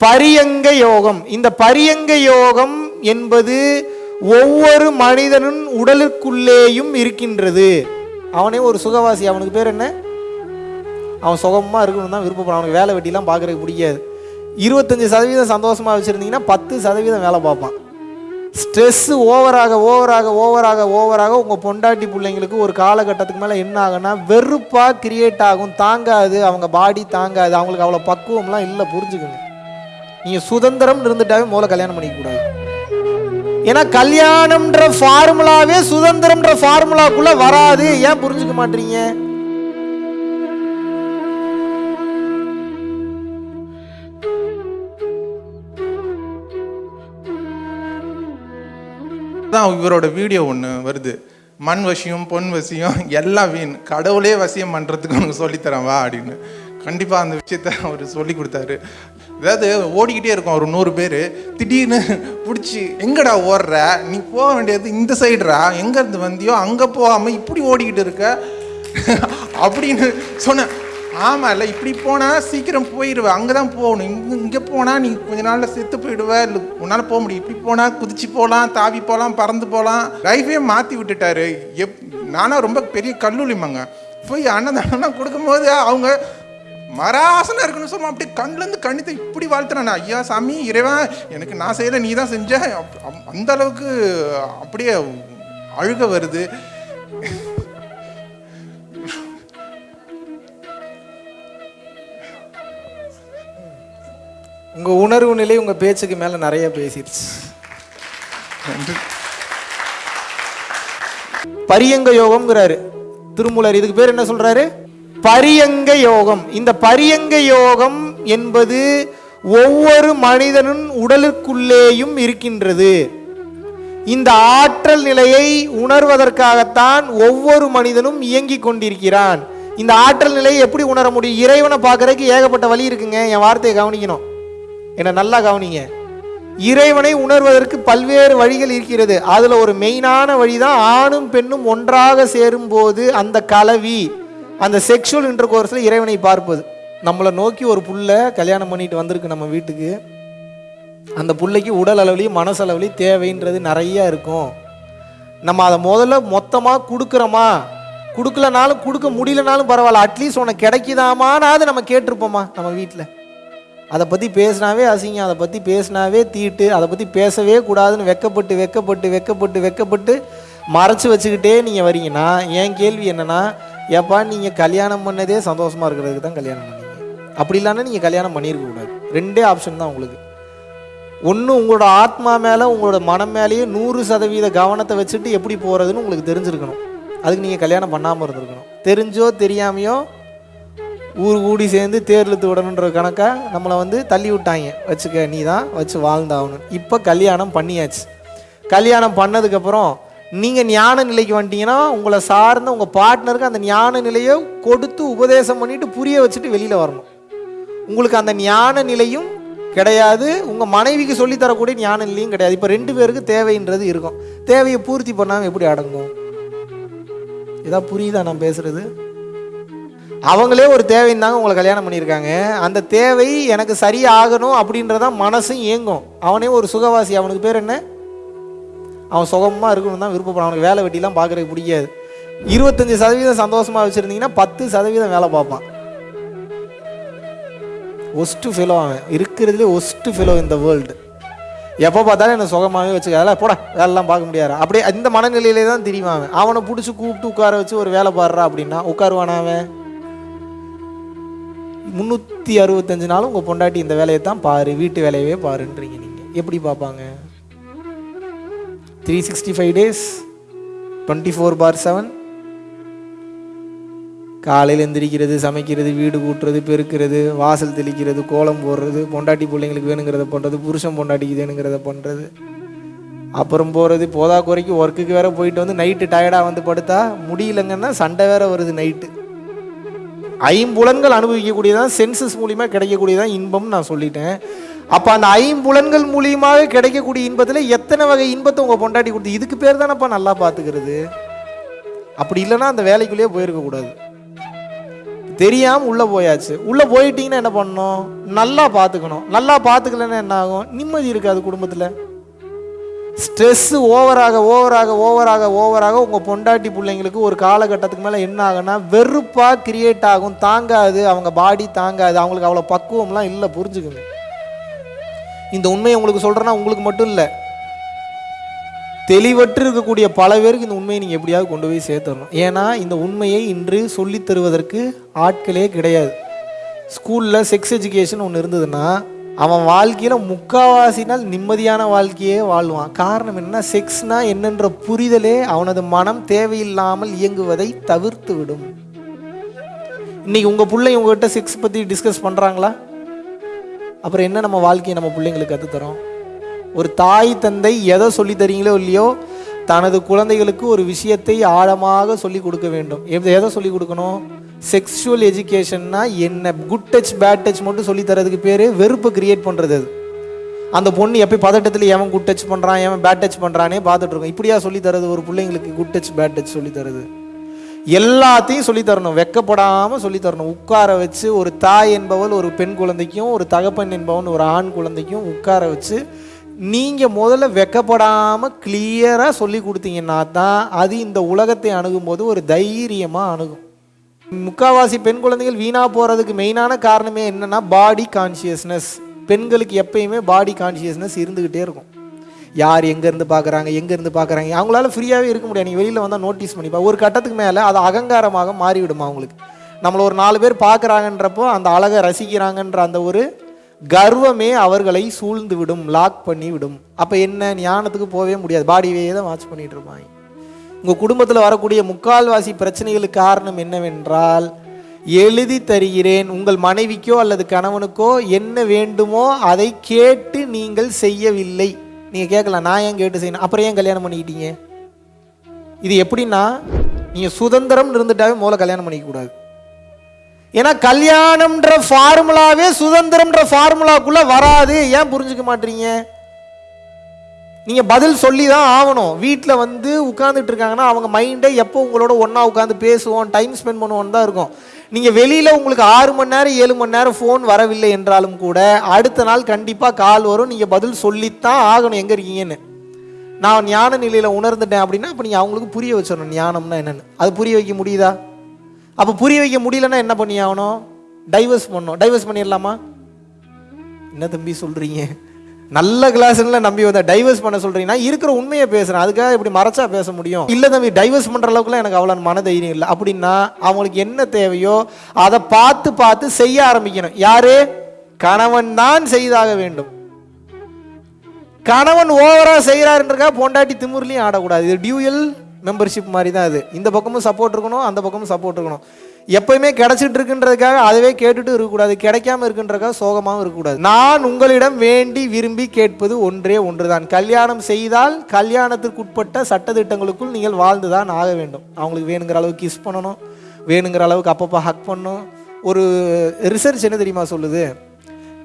பரியங்க யோகம். இந்த பரியங்க யோகம் என்பது ஒவ்வொரு மனிதனின் உடலுக்குள்ளேயும் இருக்கின்றது. அவனே ஒரு சுகவாசி. அவனுக்கு பேர் என்ன? அவன் சுகமாக இருக்கணும் தான் விருப்பப்படுறான் அவனுக்கு வேலை வெட்டிலாம் பார்க்குறதுக்கு பிடிக்காது. இருபத்தஞ்சி சதவீதம் சந்தோஷமாக வச்சுருந்தீங்கன்னா பத்து சதவீதம் வேலை பார்ப்பான். ஸ்ட்ரெஸ்ஸு ஓவராக ஓவராக ஓவராக ஓவராக உங்கள் பொண்டாட்டி பிள்ளைங்களுக்கு ஒரு காலகட்டத்துக்கு மேலே என்ன ஆகுன்னா வெறுப்பாக கிரியேட் ஆகும். தாங்காது. அவங்க பாடி தாங்காது. அவங்களுக்கு அவ்வளோ பக்குவம்லாம் இல்லை. புரிஞ்சுக்கணும் நீங்கள் சுதந்திரம் இருந்துட்டாவே மூல கல்யாணம் பண்ணிக்க கூடாது ஏன்னா கல்யாணம்ன்ற ஃபார்முலாவே சுதந்திரம்ன்ற ஃபார்முலாக்குள்ள வராது. ஏன் புரிஞ்சுக்க மாட்டீங்க? தான் இவரோட வீடியோ ஒன்று வருது. மண் வசியம் பொன் வசியம் எல்லாம் வீண். கடவுளே வசியம் பண்ணுறதுக்கு உனக்கு சொல்லித்தரேன் வா அப்படின்னு. கண்டிப்பாக அந்த விஷயத்த அவர் சொல்லி கொடுத்தாரு. அதாவது ஓடிக்கிட்டே இருக்கும் ஒரு நூறு பேர். திடீர்னு பிடிச்சி எங்கடா ஓடுற? நீ போக வேண்டியது இந்த சைடுடா. எங்கேருந்து வந்தியோ அங்கே போகாமல் இப்படி ஓடிக்கிட்டு இருக்க? அப்படின்னு சொன்னேன். ஆமாம் இல்லை இப்படி போனால் சீக்கிரம் போயிடுவேன் அங்கே தான் போகணும். இங்கே இங்கே போனால் நீ கொஞ்ச நாளில் செத்து போயிடுவேன் இல்லை உன்னால் போக முடியும். இப்படி போனால் குதிச்சு போகலாம் தாவி போகலாம் பறந்து போகலாம் லைஃபே மாற்றி விட்டுட்டாரு. எப் நானும் ரொம்ப பெரிய கல்லூலிமாங்க போய் அன்னதானம் கொடுக்கும்போது அவங்க மராசனம் இருக்குன்னு சொல்லுவோம் அப்படியே கண்ணுலேருந்து கண்ணித்தை இப்படி வாழ்த்துறானே ஐயா சாமி இறைவன் எனக்கு நான் செய்யலை நீ தான் செஞ்ச. அந்த அளவுக்கு அப்படியே அழுக வருது. உங்கள் உணர்வு நிலை உங்கள் பேச்சுக்கு மேலே நிறைய பேசிடுச்சு பரியங்க யோகம்ங்கிறாரு. திருமூலர் இதுக்கு பேர் என்ன சொல்றாரு? பரியங்க யோகம். இந்த பரியங்க யோகம் என்பது ஒவ்வொரு மனிதனும் உடலுக்குள்ளேயும் இருக்கின்றது. இந்த ஆற்றல் நிலையை உணர்வதற்காகத்தான் ஒவ்வொரு மனிதனும் இயங்கிக் கொண்டிருக்கிறான். இந்த ஆற்றல் நிலையை எப்படி உணர முடியும்? இறைவனை பார்க்கறதுக்கு ஏகப்பட்ட வழி இருக்குங்க. என் வார்த்தையை கவனிக்கணும். என்னை நல்லா கவனிங்க. இறைவனை உணர்வதற்கு பல்வேறு வழிகள் இருக்கிறது. அதில் ஒரு மெயினான வழி தான் ஆணும் பெண்ணும் ஒன்றாக சேரும்போது அந்த கலவி. அந்த செக்ஷுவல் இன்டர்கோர்ஸில் இறைவனை பார்ப்பது. நம்மளை நோக்கி ஒரு புள்ள கல்யாணம் பண்ணிட்டு வந்திருக்கு நம்ம வீட்டுக்கு. அந்த பிள்ளைக்கு உடல் அளவுலையும் மனசளவுலையும் தேவைன்றது நிறைய இருக்கும். நம்ம அதை முதல்ல மொத்தமாக கொடுக்குறோமா? கொடுக்கலனாலும் கொடுக்க முடியலனாலும் பரவாயில்ல. அட்லீஸ்ட் உனக்கு கிடைக்குதாமானாவது நம்ம கேட்டிருப்போமா நம்ம வீட்டில் அதை பற்றி பேசினாவே அசிங்கம் அதை பற்றி பேசினாவே தீட்டு அதை பற்றி பேசவே கூடாதுன்னு வெக்கப்பட்டு வெக்கப்பட்டு வெக்கப்பட்டு வெக்கப்பட்டு மறைச்சு வச்சுக்கிட்டே நீங்கள் வரீங்கன்னா என் கேள்வி என்னென்னா ஏப்பா நீங்கள் கல்யாணம் பண்ணதே சந்தோஷமாக இருக்கிறதுக்கு தான் கல்யாணம் பண்ணீங்க. அப்படி இல்லைன்னா நீங்கள் கல்யாணம் பண்ணியிருக்க கூடாது ரெண்டே ஆப்ஷன் தான் உங்களுக்கு. ஒன்று உங்களோட ஆத்மா மேலே உங்களோட மனம் மேலேயே நூறு சதவீத கவனத்தை வச்சுட்டு எப்படி போகிறதுன்னு உங்களுக்கு தெரிஞ்சிருக்கணும். அதுக்கு நீங்கள் கல்யாணம் பண்ணாமல் இருந்திருக்கணும். தெரிஞ்சோ தெரியாமையோ ஊர் கூடி சேர்ந்து தேர்லத்து விடணுன்ற கணக்காக நம்மளை வந்து தள்ளி விட்டாங்க. வச்சுக்க நீ தான் வச்சு வாழ்ந்தாகணும். இப்போ கல்யாணம் பண்ணியாச்சு. கல்யாணம் பண்ணதுக்கப்புறம் நீங்கள் ஞான நிலைக்கு வந்துட்டீங்கன்னா உங்களை சார்ந்த உங்கள் பார்ட்னருக்கு அந்த ஞான நிலையை கொடுத்து உபதேசம் பண்ணிட்டு புரிய வச்சுட்டு வெளியில் வரணும். உங்களுக்கு அந்த ஞான நிலையும் கிடையாது. உங்கள் மனைவிக்கு சொல்லித்தரக்கூடிய ஞான நிலையும் கிடையாது. இப்போ ரெண்டு பேருக்கு தேவைன்றது இருக்கும். தேவையை பூர்த்தி பண்ணாமல் எப்படி அடங்கும்? இதான் புரியுதா நான் பேசுறது? அவங்களே ஒரு தேவைன்னு தாங்க உங்களை கல்யாணம் பண்ணியிருக்காங்க. அந்த தேவை எனக்கு சரியாகணும் அப்படின்றதான் மனசும் இயங்கும். அவனே ஒரு சுகவாசி. அவனுக்கு பேர் என்ன? அவன் சுகமாக இருக்கணும்னு தான் விருப்பப்படும் அவனுக்கு வேலை வெட்டிலாம் பார்க்குறதுக்கு பிடிக்காது. இருபத்தஞ்சி சதவீதம் சந்தோஷமாக வச்சுருந்தீங்கன்னா பத்து சதவீதம் வேலை பார்ப்பான். ஒஸ்ட்டு ஃபெலோ அவன். இருக்கிறதுலே ஒஸ்ட்டு ஃபெலோ இந்த வேர்ல்டு எப்போ பார்த்தாலும் என்னை சுகமாகவே வச்சுக்க அதெல்லாம் போட வேலைலாம் பார்க்க முடியாது அப்படியே இந்த மனநிலையிலே தான் தெரியுமா அவன். அவனை பிடிச்சி கூப்பிட்டு உட்கார வச்சு ஒரு வேலை பாடுறா அப்படின்னா உட்காருவானா அவன்? முந்நூற்றி அறுபத்தஞ்சு நாளும் உங்கள் பொண்டாட்டி இந்த வேலையை தான் பாரு வீட்டு வேலையவே பாருன்றீங்க நீங்கள் எப்படி பார்ப்பாங்க? Three sixty five days twenty four by seven காலையில் எந்திரிக்கிறது சமைக்கிறது வீடு கூட்டுறது பெருக்கிறது வாசல் தெளிக்கிறது கோலம் போடுறது பொண்டாட்டி பிள்ளைங்களுக்கு வேணுங்கிறத பண்ணுறது புருஷன் பொண்டாட்டிக்கு வேணுங்கிறத பண்ணுறது அப்புறம் போகிறது போதா குறைக்கு ஒர்க்குக்கு வேற போயிட்டு வந்து நைட்டு டயர்டாக வந்து படுத்தா முடியலங்கன்னா சண்டை வேற வருது நைட்டு ஐம்புலன்கள் அனுபவிக்கக்கூடியதான் சென்சஸ் மூலிமா கிடைக்கக்கூடியதான் இன்பம்னு நான் சொல்லிட்டேன். அப்போ அந்த ஐம்புலன்கள் மூலியமாக கிடைக்கக்கூடிய இன்பத்தில் எத்தனை வகை இன்பத்தை உங்கள் பொண்டாட்டி கொடுத்து? இதுக்கு பேர் தானப்பா நல்லா பார்த்துக்கிறது அப்படி இல்லைன்னா அந்த வேலைக்குள்ளேயே போயிருக்க கூடாது. தெரியாமல் உள்ளே போயாச்சு. உள்ளே போயிட்டீங்கன்னா என்ன பண்ணணும்? நல்லா பார்த்துக்கணும் நல்லா பார்த்துக்கலன்னா என்ன ஆகும்? நிம்மதி இருக்காது குடும்பத்தில். ஸ்ட்ரெஸ்ஸு ஓவராக ஓவராக ஓவராக ஓவராக உங்கள் பொண்டாட்டி பிள்ளைங்களுக்கு ஒரு காலகட்டத்துக்கு மேலே என்ன ஆகுனா வெறுப்பாக கிரியேட் ஆகும். தாங்காது. அவங்க பாடி தாங்காது. அவங்களுக்கு அவ்வளோ பக்குவம்லாம் இல்லை புரிஞ்சுக்குங்க. இந்த உண்மையை உங்களுக்கு சொல்கிறேன்னா உங்களுக்கு மட்டும் இல்லை. தெளிவற்று இருக்கக்கூடிய பல பேருக்கு இந்த உண்மையை நீங்கள் எப்படியாவது கொண்டு போய் சேர்த்துடணும். ஏன்னா இந்த உண்மையை இன்று சொல்லித் தருவதற்கு ஆட்களே கிடையாது. ஸ்கூலில் செக்ஸ் எஜுகேஷன் ஒன்று இருந்ததுன்னா அவன் வாழ்க்கையில் முக்காவாசி நாள் நிம்மதியான வாழ்க்கையே வாழ்வான். காரணம் என்ன செக்ஸ்னா என்னென்ற புரிதலே அவனது மனம் தேவையில்லாமல் இயங்குவதை தவிர்த்து விடும் இன்னைக்கு உங்கள் பிள்ளை உங்ககிட்ட செக்ஸ் பற்றி டிஸ்கஸ் பண்ணுறாங்களா அப்புறம் என்ன நம்ம வாழ்க்கையை நம்ம பிள்ளைங்களுக்கு கற்றுத்தரோம் ஒரு தாய் தந்தை எதை சொல்லி தரீங்களோ இல்லையோ தனது குழந்தைகளுக்கு ஒரு விஷயத்தை ஆழமாக சொல்லி கொடுக்க வேண்டும். எதை சொல்லி கொடுக்கணும்? செக்ஷுவல் எஜுகேஷன்னா என்ன? குட் டச் பேட் டச் மட்டும் சொல்லி தரதுக்கு பேர் வெறுப்பை கிரியேட் பண்ணுறது அது. அந்த பொண்ணு எப்போ பதட்டத்தில் எவன் குட் டச் பண்ணுறான் எவன் பேட் டச் பண்ணுறானே பார்த்துட்ருக்கோம் இப்படியா சொல்லி தரது ஒரு பிள்ளைங்களுக்கு குட் டச் பேட் டச் சொல்லி தரது எல்லாத்தையும் சொல்லித்தரணும். வெக்கப்படாமல் சொல்லித்தரணும். உட்கார வச்சு ஒரு தாய் என்பவள் ஒரு பெண் குழந்தைக்கும் ஒரு தகப்பன் என்பவன் ஒரு ஆண் குழந்தைக்கும் உட்கார வச்சு நீங்கள் முதல்ல வெக்கப்படாமல் கிளியராக சொல்லி கொடுத்தீங்கன்னா தான் அது இந்த உலகத்தை அணுகும்போது ஒரு தைரியமாக அணுகும். முக்காவாசி பெண் குழந்தைகள் வீணாக போகிறதுக்கு மெயினான காரணமே என்னென்னா பாடி கான்ஷியஸ்னஸ் பெண்களுக்கு எப்பயுமே பாடி கான்ஷியஸ்னஸ் இருந்துக்கிட்டே இருக்கும். யார் எங்கேருந்து பார்க்குறாங்க எங்கேருந்து பார்க்குறாங்க? அவங்களால ஃப்ரீயாகவே இருக்க முடியாது. நீங்கள் வெளியில் வந்தால் நோட்டீஸ் பண்ணிப்பா ஒரு கட்டத்துக்கு மேலே அது அகங்காரமாக மாறிவிடும் அவங்களுக்கு? நம்மளை ஒரு நாலு பேர் பார்க்குறாங்கன்றப்போ அந்த அழகை ரசிக்கிறாங்கன்ற அந்த ஒரு கர்வமே அவர்களை சூழ்ந்து விடும் லாக் பண்ணி விடும் அப்போ என்ன? ஞானத்துக்கு போகவே முடியாது. பாடியே தான் வாட்ச் பண்ணிட்டு இருப்பாங்க உங்கள் குடும்பத்தில் வரக்கூடிய முக்கால்வாசி பிரச்சனைகளுக்கு காரணம் என்னவென்றால் எழுதி தருகிறேன் உங்கள் மனைவிக்கோ அல்லது கணவனுக்கோ என்ன வேண்டுமோ அதை கேட்டு நீங்கள் செய்யவில்லை. நீங்கள் கேட்கலாம் நான் ஏன் கேட்டு செய்யணும்? அப்புறம் ஏன் கல்யாணம் பண்ணிக்கிட்டீங்க? இது எப்படின்னா நீங்கள் சுதந்திரம் இருந்துட்டாவே முதல்ல கல்யாணம் பண்ணிக்கக்கூடாது. ஏன்னா கல்யாணம்ன்ற ஃபார்முலாவே சுதந்திரம்ன்ற ஃபார்முலாக்குள்ள வராது. ஏன் புரிஞ்சுக்க மாட்டீங்க? நீங்கள் பதில் சொல்லி தான் ஆகணும். வீட்டில் வந்து உட்காந்துட்டு இருக்காங்கன்னா அவங்க மைண்டே எப்போ உங்களோட ஒன்றா உட்காந்து பேசுவோம் டைம் ஸ்பெண்ட் பண்ணுவோன்னு தான் இருக்கும். நீங்கள் வெளியில் உங்களுக்கு ஆறு மணி நேரம் ஏழு மணி நேரம் ஃபோன் வரவில்லை என்றாலும் கூட அடுத்த நாள் கண்டிப்பாக கால் வரும். நீங்கள் பதில் சொல்லித்தான் ஆகணும். எங்கே இருக்கீங்கன்னு. நான் ஞான நிலையில் உணர்ந்துட்டேன் அப்படின்னா அப்போ நீங்கள் அவங்களுக்கு புரிய வச்சிடணும். ஞானம்னா என்னென்னு. அது புரிய வைக்க முடியுதா? அப்போ புரிய வைக்க முடியலன்னா என்ன பண்ணி ஆகணும்? டைவர்ஸ் பண்ணணும். டைவர்ஸ் பண்ணிடலாமா? என்ன தம்பி சொல்கிறீங்க நல்ல கிளாஸ்ல நம்பி வந்த டைவர்ஸ் பண்ண சொல்றீங்கன்னா இருக்கிற உண்மையை பேசுறேன். அதுக்காக இப்படி மறைச்சா பேச முடியும். இல்ல தம்பி டைவர்ஸ் பண்ற அளவுக்குலாம் எனக்கு அவ்வளவு மன தைரியம் இல்லை. அப்படின்னா அவங்களுக்கு என்ன தேவையோ அதை பார்த்து பார்த்து செய்ய ஆரம்பிக்கணும். யாரு? கணவன் தான் செய்தாக வேண்டும். கணவன் ஓவரா செய்யறாருன்றக்கா பொண்டாட்டி திமுறலையும் ஆடக்கூடாது. இது டியூயல் மெம்பர்ஷிப் மாதிரி தான் அது. இந்த பக்கமும் சப்போர்ட் இருக்கணும் அந்த பக்கமும் சப்போர்ட் இருக்கணும். எப்பயுமே கிடைச்சிட்டு இருக்குன்றதுக்காக அதவே கேட்டுட்டு இருக்கக்கூடாது கிடைக்காம இருக்குன்றதுக்காக சோகமாகவும் இருக்கக்கூடாது. நான் உங்களிடம் வேண்டி விரும்பி கேட்பது ஒன்றே ஒன்றுதான். கல்யாணம் செய்தால் கல்யாணத்திற்குட்பட்ட சட்டத்திட்டங்களுக்குள் நீங்கள் வாழ்ந்துதான் ஆக வேண்டும். அவங்களுக்கு வேணுங்கிற அளவுக்கு கிஸ் பண்ணணும் வேணுங்கிற அளவுக்கு அப்பப்போ ஹக் பண்ணணும். ஒரு ரிசர்ச் என்ன தெரியுமா சொல்லுது?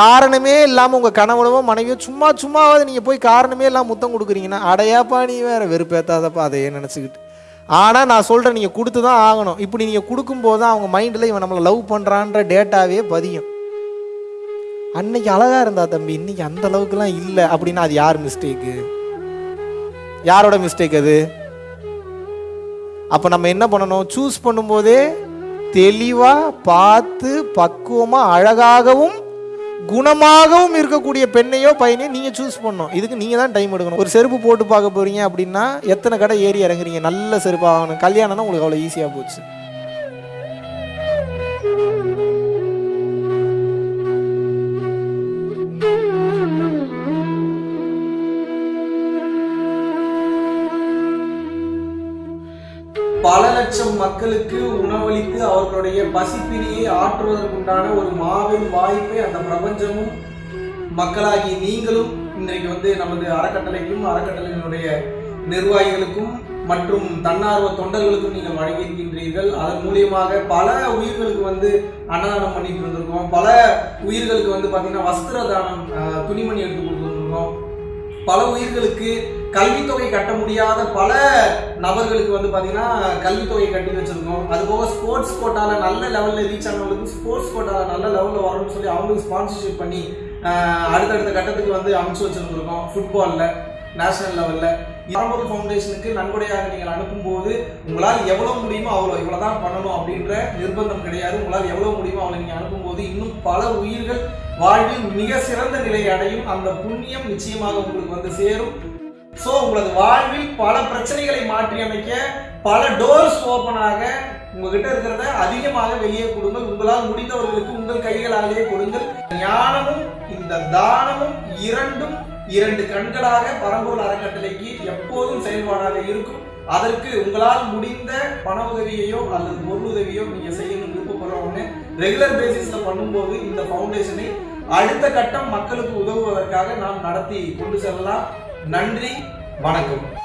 காரணமே இல்லாமல் உங்கள் கணவனவோ மனைவியோ சும்மா சும்மாவது நீங்கள் போய் காரணமே இல்லாமல் முத்தம் கொடுக்குறீங்கன்னா அடையாப்பா நீ வேற வெறுப்பேத்தாதப்பா அதையே நினச்சிக்கிட்டு? ஆனால் நான் சொல்கிறேன் நீங்கள் கொடுத்து தான் ஆகணும். இப்படி நீங்கள் கொடுக்கும்போது தான் அவங்க மைண்டில் இவன் நம்மளை லவ் பண்ணுறான்ற டேட்டாவே பதியும். அன்னைக்கு அழகாக இருந்தா தம்பி இன்னைக்கு அந்த அளவுக்குலாம் இல்லை அப்படின்னா அது யார் மிஸ்டேக்கு யாரோட மிஸ்டேக் அது? அப்போ நம்ம என்ன பண்ணணும்? சூஸ் பண்ணும்போதே தெளிவாக பார்த்து பக்குவமாக அழகாகவும் குணமாகவும் இருக்கக்கூடிய பெண்ணையோ பையனையோ நீங்கள் சூஸ் பண்ணணும். இதுக்கு நீங்கள் தான் டைம் எடுக்கணும். ஒரு செருப்பு போட்டு பார்க்க போகிறீங்க அப்படின்னா எத்தனை கடை ஏறி இறங்குறீங்க? நல்ல செருப்பு ஆகணும் கல்யாணம்னா உங்களுக்கு அவ்வளோ ஈஸியாக போச்சு. லட்சம் மக்களுக்கு உணவளித்து அவர்களுடைய பசிப்பிரியை ஆற்றுவதற்குண்டான ஒரு மாபெரும் வாய்ப்பை அந்த பிரபஞ்சமும் மக்களாகி நீங்களும் இன்றைக்கு வந்து நமது அறக்கட்டளைக்கும் அறக்கட்டளையினுடைய நிர்வாகிகளுக்கும் மற்றும் தன்னார்வ தொண்டர்களுக்கும் நீங்கள் வழங்கியிருக்கின்றீர்கள். அதன் மூலியமாக பல உயிர்களுக்கு வந்து அன்னதானம் பண்ணிட்டு இருந்திருக்கோம் பல உயிர்களுக்கு வந்து பார்த்தீங்கன்னா வஸ்திர தானம் துணிமணி எடுத்து கொடுத்துருக்கோம். பல உயிர்களுக்கு கல்வித்தொகை கட்ட முடியாத பல நபர்களுக்கு வந்து பார்த்தீங்கன்னா கல்வித்தொகை கட்டி வச்சிருக்கோம். அது போக ஸ்போர்ட்ஸ் கோட்டாவில் நல்ல லெவலில் ரீச் ஆனவங்களுக்கு ஸ்போர்ட்ஸ் கோட்டாவில் நல்ல லெவலில் வரணும்னு சொல்லி அவங்களுக்கு ஸ்பான்சர்ஷிப் பண்ணி அடுத்தடுத்த கட்டத்துக்கு வந்து அமைச்சு வச்சிருந்துருக்கோம் ஃபுட்பாலில் நேஷனல் லெவலில் பரம்பொருள் ஃபவுண்டேஷனுக்கு நன்கொடையாக நீங்கள் அனுப்பும்போது உங்களால் எவ்வளோ முடியுமோ அவ்வளோ இவ்வளோ தான் பண்ணணும் அப்படின்ற நிர்பந்தம் கிடையாது. உங்களால் எவ்வளோ முடியுமோ அவ்வளோ நீங்கள் அனுப்பும்போது இன்னும் பல உயிர்கள் வாழ்வில் மிக சிறந்த நிலையை அடையும் அந்த புண்ணியம் நிச்சயமாக உங்களுக்கு வந்து சேரும். ஸோ உங்களது வாழ்வில் பல பிரச்சனைகளை மாற்றி அமைக்க பல டோர்ஸ் ஓப்பன் ஆக உங்ககிட்ட இருக்கிறத அதிகமாக வெளியே கொடுங்கள். உங்களால் முடிந்தவர்களுக்கு உங்கள் கைகளாலேயே கொடுங்கள். ஞானமும் இந்த தானமும் இரண்டும் இரண்டு கண்களாக பரம்பூர் அறக்கட்டளைக்கு எப்போதும் செயல்பாடாக இருக்கும். அதற்கு உங்களால் முடிந்த பண உதவியையோ அல்லது பொருள் உதவியோ நீங்க செய்யணும். விருப்பப்படுறவங்க ரெகுலர் பேசிஸ்ல பண்ணும்போது இந்த ஃபவுண்டேஷனை அடுத்த கட்டம் மக்களுக்கு உதவுவதற்காக நாம் நடத்தி கொண்டு செல்லலாம். நன்றி வணக்கம்.